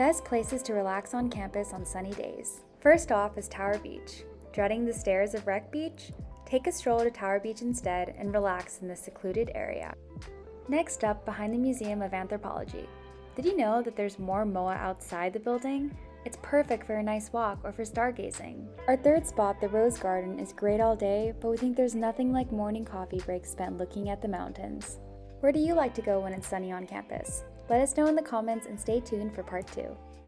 Best places to relax on campus on sunny days. First off is Tower Beach. Dreading the stairs of Wreck Beach? Take a stroll to Tower Beach instead and relax in this secluded area. Next up, behind the Museum of Anthropology. Did you know that there's more MOA outside the building? It's perfect for a nice walk or for stargazing. Our third spot, the Rose Garden, is great all day, but we think there's nothing like morning coffee breaks spent looking at the mountains. Where do you like to go when it's sunny on campus? Let us know in the comments and stay tuned for part 2.